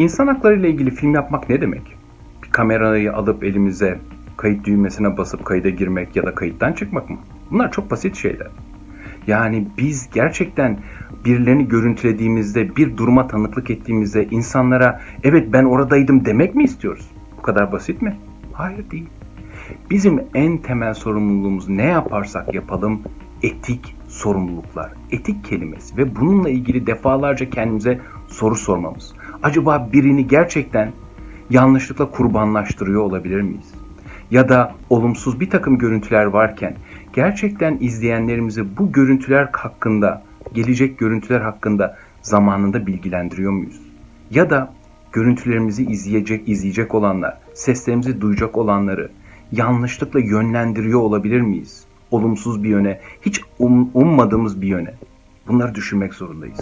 İnsan hakları ile ilgili film yapmak ne demek? Bir kamerayı alıp elimize kayıt düğmesine basıp kayda girmek ya da kayıttan çıkmak mı? Bunlar çok basit şeyler. Yani biz gerçekten birilerini görüntülediğimizde, bir duruma tanıklık ettiğimizde insanlara evet ben oradaydım demek mi istiyoruz? Bu kadar basit mi? Hayır değil. Bizim en temel sorumluluğumuz ne yaparsak yapalım etik sorumluluklar. Etik kelimesi ve bununla ilgili defalarca kendimize soru sormamız. Acaba birini gerçekten yanlışlıkla kurbanlaştırıyor olabilir miyiz? Ya da olumsuz bir takım görüntüler varken gerçekten izleyenlerimizi bu görüntüler hakkında, gelecek görüntüler hakkında zamanında bilgilendiriyor muyuz? Ya da görüntülerimizi izleyecek, izleyecek olanlar, seslerimizi duyacak olanları yanlışlıkla yönlendiriyor olabilir miyiz? Olumsuz bir yöne, hiç um, ummadığımız bir yöne. Bunları düşünmek zorundayız.